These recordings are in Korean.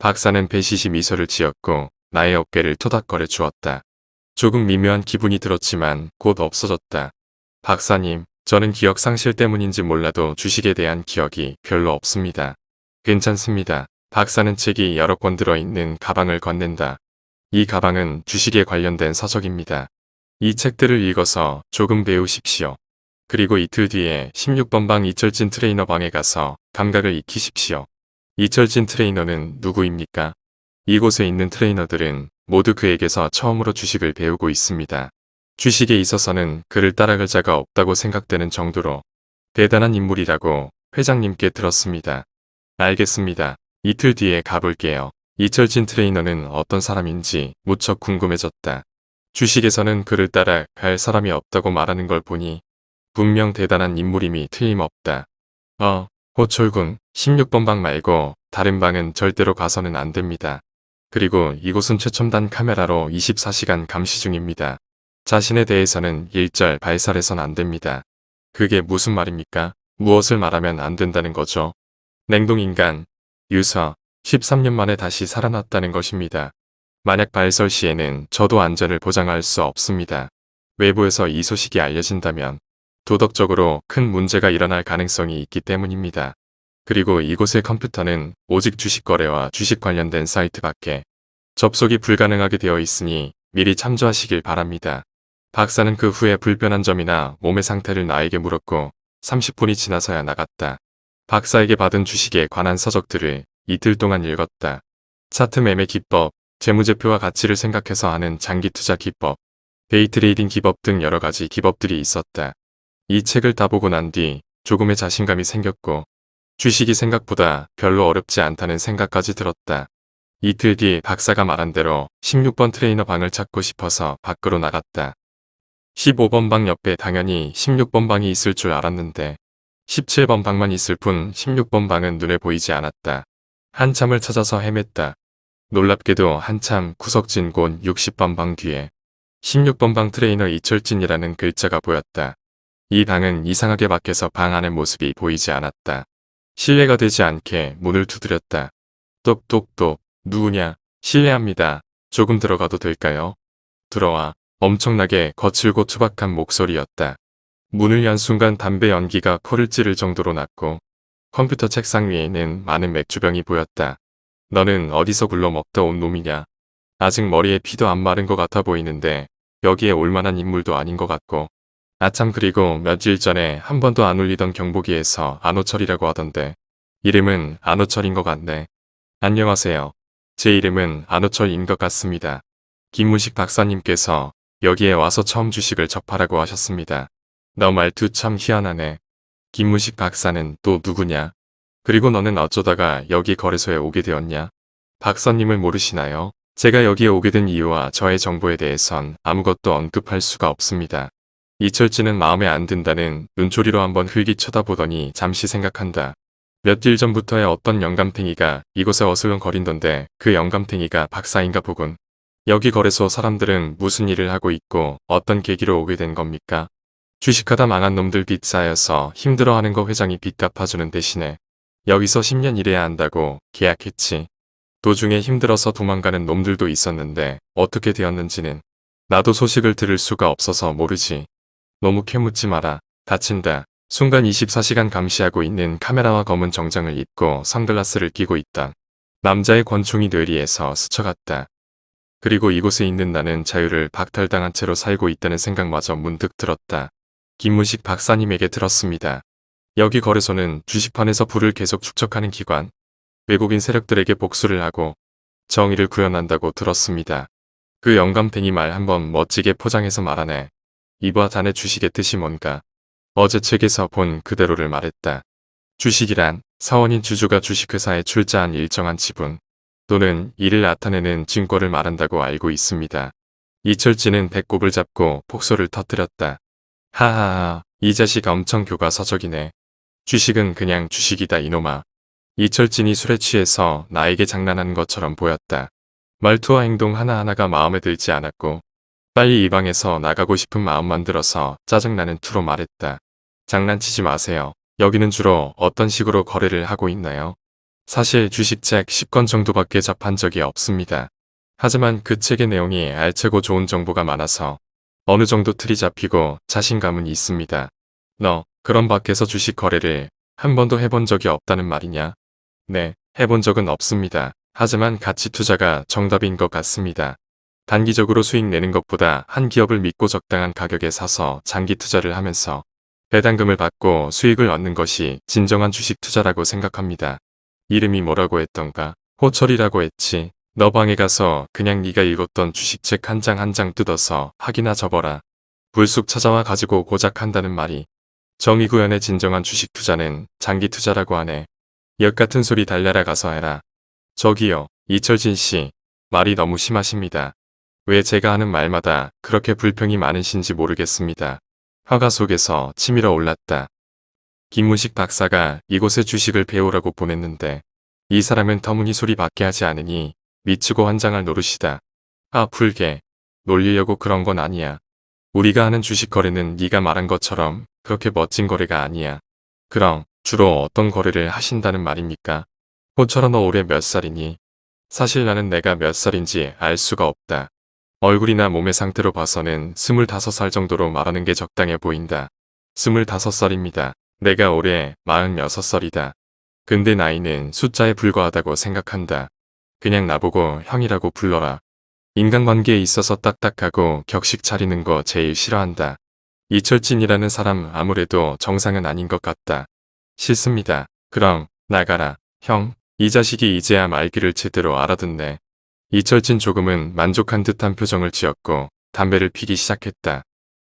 박사는 배시시 미소를 지었고 나의 어깨를 토닥거려 주었다. 조금 미묘한 기분이 들었지만 곧 없어졌다. 박사님, 저는 기억 상실 때문인지 몰라도 주식에 대한 기억이 별로 없습니다. 괜찮습니다. 박사는 책이 여러 권 들어있는 가방을 건넨다. 이 가방은 주식에 관련된 서적입니다. 이 책들을 읽어서 조금 배우십시오. 그리고 이틀 뒤에 16번 방 이철진 트레이너 방에 가서 감각을 익히십시오. 이철진 트레이너는 누구입니까? 이곳에 있는 트레이너들은 모두 그에게서 처음으로 주식을 배우고 있습니다. 주식에 있어서는 그를 따라갈 자가 없다고 생각되는 정도로 대단한 인물이라고 회장님께 들었습니다. 알겠습니다. 이틀 뒤에 가볼게요. 이철진 트레이너는 어떤 사람인지 무척 궁금해졌다. 주식에서는 그를 따라 갈 사람이 없다고 말하는 걸 보니 분명 대단한 인물임이 틀림없다. 어, 호철군 16번 방 말고 다른 방은 절대로 가서는 안 됩니다. 그리고 이곳은 최첨단 카메라로 24시간 감시 중입니다. 자신에 대해서는 일절 발설해선 안 됩니다. 그게 무슨 말입니까? 무엇을 말하면 안 된다는 거죠? 냉동인간, 유서, 13년 만에 다시 살아났다는 것입니다. 만약 발설 시에는 저도 안전을 보장할 수 없습니다. 외부에서 이 소식이 알려진다면 도덕적으로 큰 문제가 일어날 가능성이 있기 때문입니다. 그리고 이곳의 컴퓨터는 오직 주식 거래와 주식 관련된 사이트 밖에 접속이 불가능하게 되어 있으니 미리 참조하시길 바랍니다. 박사는 그 후에 불편한 점이나 몸의 상태를 나에게 물었고 30분이 지나서야 나갔다. 박사에게 받은 주식에 관한 서적들을 이틀 동안 읽었다. 차트 매매 기법, 재무제표와 가치를 생각해서 하는 장기 투자 기법, 데이트레이딩 기법 등 여러 가지 기법들이 있었다. 이 책을 다 보고 난 뒤 조금의 자신감이 생겼고 주식이 생각보다 별로 어렵지 않다는 생각까지 들었다. 이틀 뒤 박사가 말한 대로 16번 트레이너 방을 찾고 싶어서 밖으로 나갔다. 15번 방 옆에 당연히 16번 방이 있을 줄 알았는데 17번 방만 있을 뿐 16번 방은 눈에 보이지 않았다. 한참을 찾아서 헤맸다. 놀랍게도 한참 구석진 곳 60번 방 뒤에 16번 방 트레이너 이철진이라는 글자가 보였다. 이 방은 이상하게 밖에서 방 안의 모습이 보이지 않았다. 실례가 되지 않게 문을 두드렸다. 똑똑똑 누구냐 실례합니다. 조금 들어가도 될까요? 들어와 엄청나게 거칠고 투박한 목소리였다. 문을 연 순간 담배 연기가 코를 찌를 정도로 났고 컴퓨터 책상 위에는 많은 맥주병이 보였다. 너는 어디서 굴러 먹다 온 놈이냐. 아직 머리에 피도 안 마른 것 같아 보이는데 여기에 올만한 인물도 아닌 것 같고 아참 그리고 며칠 전에 한 번도 안 울리던 경보기에서 안호철이라고 하던데 이름은 안호철인 것 같네. 안녕하세요. 제 이름은 안호철인 것 같습니다. 김무식 박사님께서 여기에 와서 처음 주식을 접하라고 하셨습니다. 너 말투 참 희한하네. 김무식 박사는 또 누구냐? 그리고 너는 어쩌다가 여기 거래소에 오게 되었냐? 박사님을 모르시나요? 제가 여기에 오게 된 이유와 저의 정보에 대해선 아무것도 언급할 수가 없습니다. 이철진은 마음에 안 든다는 눈초리로 한번 흘기 쳐다보더니 잠시 생각한다. 며칠 전부터의 어떤 영감탱이가 이곳에 어슬렁거린던데 그 영감탱이가 박사인가 보군. 여기 거래소 사람들은 무슨 일을 하고 있고 어떤 계기로 오게 된 겁니까? 주식하다 망한 놈들 빚 쌓여서 힘들어하는 거 회장이 빚 갚아주는 대신에 여기서 10년 일해야 한다고 계약했지. 도중에 힘들어서 도망가는 놈들도 있었는데 어떻게 되었는지는 나도 소식을 들을 수가 없어서 모르지. 너무 캐묻지 마라. 다친다. 순간 24시간 감시하고 있는 카메라와 검은 정장을 입고 선글라스를 끼고 있다. 남자의 권총이 뇌리에서 스쳐갔다. 그리고 이곳에 있는 나는 자유를 박탈당한 채로 살고 있다는 생각마저 문득 들었다. 김문식 박사님에게 들었습니다. 여기 거래소는 주식판에서 부를 계속 축적하는 기관, 외국인 세력들에게 복수를 하고 정의를 구현한다고 들었습니다. 그 영감탱이 말 한번 멋지게 포장해서 말하네. 이봐 자네 주식의 뜻이 뭔가. 어제 책에서 본 그대로를 말했다. 주식이란 사원인 주주가 주식회사에 출자한 일정한 지분 또는 이를 나타내는 증거를 말한다고 알고 있습니다. 이철진은 배꼽을 잡고 폭소를 터뜨렸다. 하하하 이 자식 엄청 교과서적이네. 주식은 그냥 주식이다 이놈아. 이철진이 술에 취해서 나에게 장난하는 것처럼 보였다. 말투와 행동 하나하나가 마음에 들지 않았고 빨리 이 방에서 나가고 싶은 마음만 들어서 짜증나는 투로 말했다. 장난치지 마세요. 여기는 주로 어떤 식으로 거래를 하고 있나요? 사실 주식책 10권 정도밖에 접한 적이 없습니다. 하지만 그 책의 내용이 알차고 좋은 정보가 많아서 어느 정도 틀이 잡히고 자신감은 있습니다. 너 그런 밖에서 주식 거래를 한 번도 해본 적이 없다는 말이냐? 네, 해본 적은 없습니다. 하지만 가치 투자가 정답인 것 같습니다. 단기적으로 수익 내는 것보다 한 기업을 믿고 적당한 가격에 사서 장기 투자를 하면서 배당금을 받고 수익을 얻는 것이 진정한 주식 투자라고 생각합니다. 이름이 뭐라고 했던가? 호철이라고 했지. 너 방에 가서 그냥 네가 읽었던 주식책 한 장 한 장 뜯어서 학이나 접어라. 불쑥 찾아와 가지고 고작 한다는 말이 정의구현의 진정한 주식 투자는 장기 투자라고 하네. 역 같은 소리 달려라 가서 해라. 저기요, 이철진 씨. 말이 너무 심하십니다. 왜 제가 하는 말마다 그렇게 불평이 많으신지 모르겠습니다. 화가 속에서 치밀어 올랐다. 김문식 박사가 이곳에 주식을 배우라고 보냈는데 이 사람은 터무니 소리밖에 하지 않으니 미치고 환장할 노릇이다. 아 풀게. 놀리려고 그런 건 아니야. 우리가 하는 주식 거래는 네가 말한 것처럼 그렇게 멋진 거래가 아니야. 그럼 주로 어떤 거래를 하신다는 말입니까? 호철아 너 올해 몇 살이니? 사실 나는 내가 몇 살인지 알 수가 없다. 얼굴이나 몸의 상태로 봐서는 25살 정도로 말하는 게 적당해 보인다. 25살입니다. 내가 올해 46살이다. 근데 나이는 숫자에 불과하다고 생각한다. 그냥 나보고 형이라고 불러라. 인간관계에 있어서 딱딱하고 격식 차리는 거 제일 싫어한다. 이철진이라는 사람 아무래도 정상은 아닌 것 같다. 싫습니다. 그럼 나가라. 형, 이 자식이 이제야 말귀를 제대로 알아듣네. 이철진 조금은 만족한 듯한 표정을 지었고 담배를 피기 시작했다.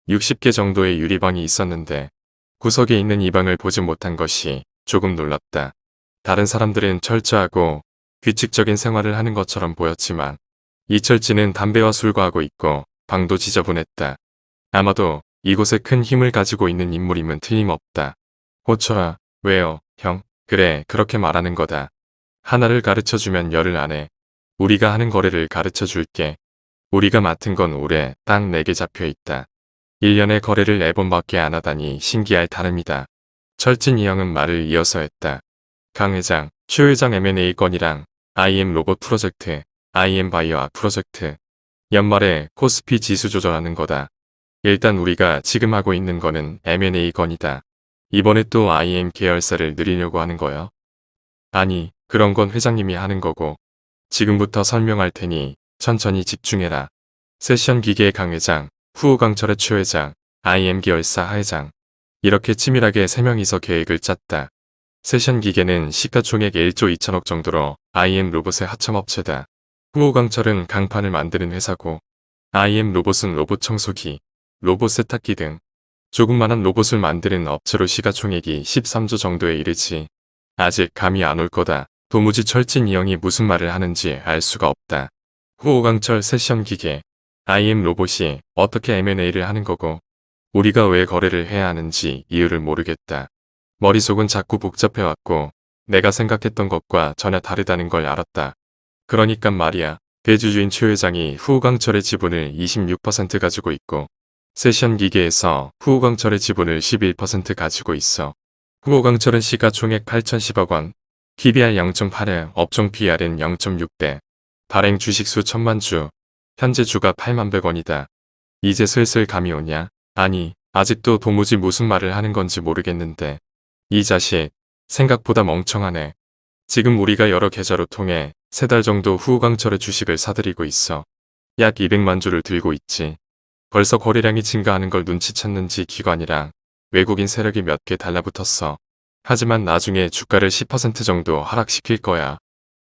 60개 정도의 유리방이 있었는데 구석에 있는 이 방을 보지 못한 것이 조금 놀랐다. 다른 사람들은 철저하고 규칙적인 생활을 하는 것처럼 보였지만 이철진은 담배와 술과 하고 있고 방도 지저분했다. 아마도 이곳에 큰 힘을 가지고 있는 인물임은 틀림없다. 호철아, 왜요, 형? 그래, 그렇게 말하는 거다. 하나를 가르쳐주면 열을 안 해. 우리가 하는 거래를 가르쳐 줄게. 우리가 맡은 건 올해 딱 4개 잡혀 있다. 1년에 거래를 4번밖에 안 하다니 신기할 따름이다. 철진 이 형은 말을 이어서 했다. 강 회장, 최 회장 M&A 건이랑 IM 로봇 프로젝트, IM 바이오아 프로젝트. 연말에 코스피 지수 조절하는 거다. 일단 우리가 지금 하고 있는 거는 M&A 건이다. 이번에 또 IM 계열사를 늘리려고 하는 거요? 아니, 그런 건 회장님이 하는 거고. 지금부터 설명할 테니 천천히 집중해라. 세션 기계의 강 회장, 후호 강철의 최 회장, IM 계열사 하 회장. 이렇게 치밀하게 3명이서 계획을 짰다. 세션 기계는 시가총액 1조 2천억 정도로 IM 로봇의 하청업체다. 후호 강철은 강판을 만드는 회사고 IM 로봇은 로봇 청소기, 로봇 세탁기 등 조그만한 로봇을 만드는 업체로 시가총액이 13조 정도에 이르지. 아직 감이 안 올 거다. 도무지 철진 이 형이 무슨 말을 하는지 알 수가 없다. 후호강철 세션 기계, IM 로봇이 어떻게 M&A를 하는 거고 우리가 왜 거래를 해야 하는지 이유를 모르겠다. 머릿속은 자꾸 복잡해왔고 내가 생각했던 것과 전혀 다르다는 걸 알았다. 그러니까 말이야. 대주주인 최 회장이 후우강철의 지분을 26% 가지고 있고 세션 기계에서 후우강철의 지분을 11% 가지고 있어. 후우강철은 시가 총액 8,010억 원, PBR 0.8회, 업종 PR은 0.6대, 발행 주식수 1000만 주, 현재 주가 8만 100원이다. 이제 슬슬 감이 오냐? 아니, 아직도 도무지 무슨 말을 하는 건지 모르겠는데. 이 자식, 생각보다 멍청하네. 지금 우리가 여러 계좌로 통해 세 달 정도 후강철의 주식을 사들이고 있어. 약 200만 주를 들고 있지. 벌써 거래량이 증가하는 걸 눈치챘는지 기관이랑 외국인 세력이 몇 개 달라붙었어. 하지만 나중에 주가를 10% 정도 하락시킬 거야.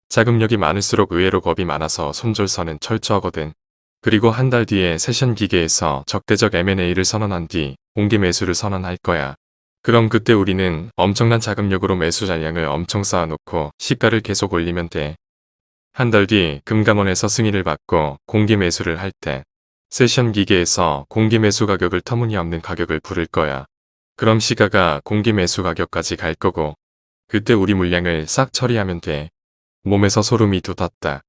자금력이 많을수록 의외로 겁이 많아서 손절선은 철저하거든. 그리고 한 달 뒤에 세션 기계에서 적대적 M&A를 선언한 뒤 공개 매수를 선언할 거야. 그럼 그때 우리는 엄청난 자금력으로 매수 잔량을 엄청 쌓아놓고 시가를 계속 올리면 돼. 한 달 뒤 금감원에서 승인을 받고 공개 매수를 할 때 세션 기계에서 공개 매수 가격을 터무니없는 가격을 부를 거야. 그럼 시가가 공개 매수 가격까지 갈 거고 그때 우리 물량을 싹 처리하면 돼. 몸에서 소름이 돋았다.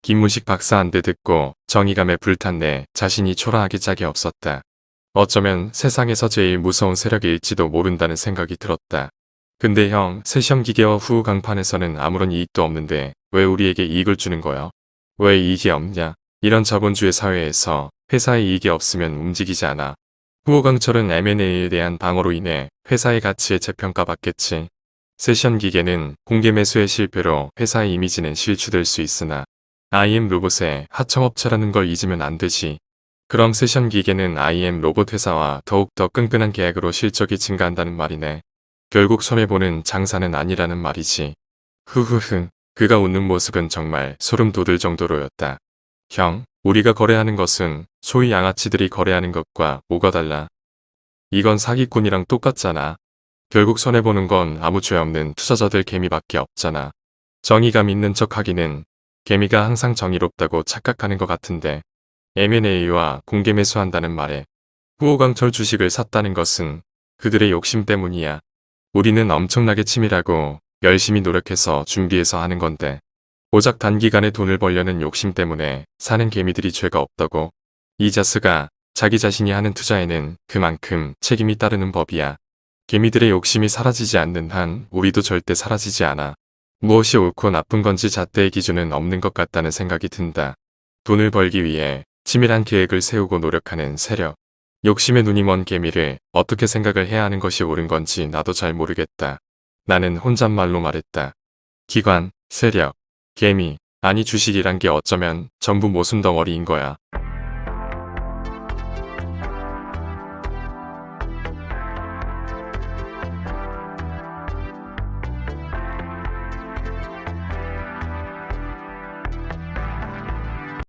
김문식 박사 한대 듣고 정의감에 불탔네 자신이 초라하기 짝이 없었다. 어쩌면 세상에서 제일 무서운 세력일지도 모른다는 생각이 들었다. 근데 형, 세션 기계와 후 강판에서는 아무런 이익도 없는데 왜 우리에게 이익을 주는 거야? 왜 이익이 없냐? 이런 자본주의 사회에서 회사의 이익이 없으면 움직이지 않아. 후호강철은 M&A에 대한 방어로 인해 회사의 가치에 재평가받겠지. 세션 기계는 공개 매수의 실패로 회사의 이미지는 실추될 수 있으나 IM 로봇의 하청업체라는 걸 잊으면 안 되지. 그럼 세션 기계는 IM 로봇 회사와 더욱더 끈끈한 계약으로 실적이 증가한다는 말이네. 결국 손해보는 장사는 아니라는 말이지. 흐흐흐. 그가 웃는 모습은 정말 소름 돋을 정도로였다. 형, 우리가 거래하는 것은 소위 양아치들이 거래하는 것과 뭐가 달라. 이건 사기꾼이랑 똑같잖아. 결국 손해보는 건 아무 죄 없는 투자자들 개미밖에 없잖아. 정의감 있는 척 하기는 개미가 항상 정의롭다고 착각하는 것 같은데 M&A와 공개 매수한다는 말에 후호강철 주식을 샀다는 것은 그들의 욕심 때문이야. 우리는 엄청나게 치밀하고 열심히 노력해서 준비해서 하는 건데 고작 단기간에 돈을 벌려는 욕심 때문에 사는 개미들이 죄가 없다고. 이자스가 자기 자신이 하는 투자에는 그만큼 책임이 따르는 법이야. 개미들의 욕심이 사라지지 않는 한 우리도 절대 사라지지 않아. 무엇이 옳고 나쁜 건지 잣대의 기준은 없는 것 같다는 생각이 든다. 돈을 벌기 위해 치밀한 계획을 세우고 노력하는 세력. 욕심에 눈이 먼 개미를 어떻게 생각을 해야 하는 것이 옳은 건지 나도 잘 모르겠다. 나는 혼잣말로 말했다. 기관, 세력, 개미, 아니 주식이란 게 어쩌면 전부 모순 덩어리인 거야.